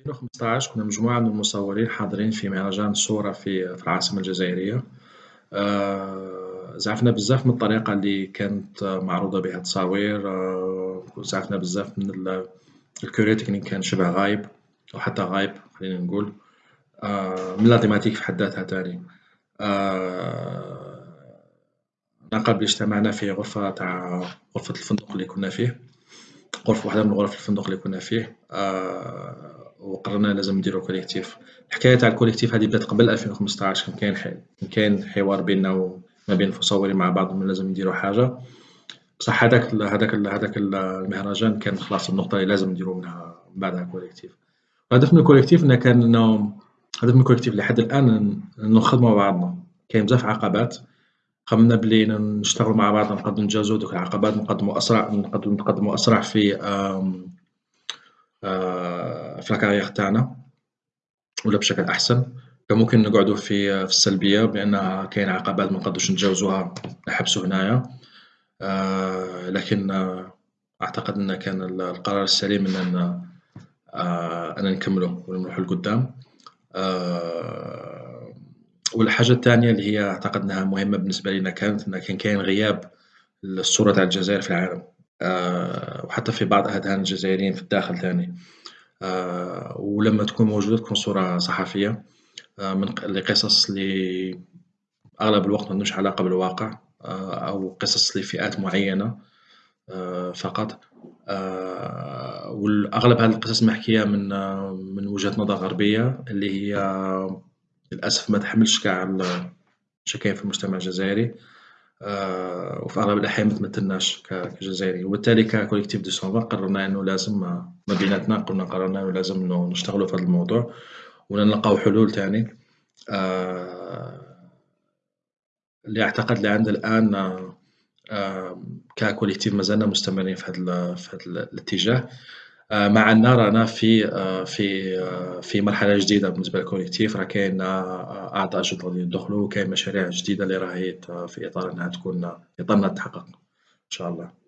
2015 كنا مجموعة من المصورين حاضرين في مهرجان الصورة في في العاصمة الجزائرية. آه، زعفنا بزاف من الطريقة اللي كانت معروضة بها التصاوير. آه، زعفنا بزاف من الكوريتيك كان شبه غايب أو حتى غايب خلينا نقول. آه، من لا في حد ذاتها تاني. قبل اجتمعنا في غرفة تاع غرفة الفندق اللي كنا فيه غرفة واحدة من غرف الفندق اللي كنا فيه. وقررنا لازم نديرو collectif الحكاية تاع ال collectif هادي بدات قبل ألفين وخمسطاش كان كاين كان كاين حوار بيننا وما بين المصورين مع بعضهم لازم نديرو حاجة. بصح هذاك هذاك هذاك المهرجان كان خلاص النقطة اللي لازم نديرو منها بعدها collectif الهدف من ال collectif أنه كان أنه الهدف من ال collectif لحد الآن نخدمو مع بعضنا. كاين بزاف عقبات. قمنا بلي نشتغلوا مع بعض نقدروا نتجاوزوا دوك العقبات نقدموا أسرع نقدروا نتقدموا أسرع في آه، في الكارير تاعنا ولا بشكل أحسن. كان ممكن نقعدوا في في السلبية بأن كاين عقبات ما نقدروش نتجاوزوها نحبسوا هنايا. آه، لكن أعتقد أن كان القرار السليم أن أن نكملوا ونروحوا لقدام. والحاجة الثانية اللي هي أعتقد أنها مهمة بالنسبة لنا كانت أن كان كاين غياب للصورة تاع الجزائر في العالم. آه، وحتى في بعض أذهان الجزائريين في الداخل ثاني آه، ولما تكون موجودة تكون صورة صحفية. آه، من لقصص اللي أغلب الوقت ما عندهمش علاقة بالواقع أو قصص لفئات معينة فقط. والأغلب هذه القصص محكية من من وجهة نظر غربية اللي هي للأسف ما تحملش كاع المشاكل في المجتمع الجزائري. آه، وفي أغلب الأحيان ما تمثلناش كجزائري وبالتالي ك collectif deux cent vingt قررنا أنه لازم ما بيناتنا قلنا قررنا أنه لازم نشتغلوا في هذا الموضوع ونلقاو حلول تاني. آه، اللي أعتقد اللي عند الآن آه، ك collectif مازلنا مستمرين في هذا الاتجاه. آه، مع أن رانا في آه، في آه، في مرحلة جديدة بالنسبة لل collectif راه كاين أعضاء جدد غادي يدخلوا وكاين مشاريع جديدة اللي راهي في إطار أنها تكون أنها تتحقق إن شاء الله.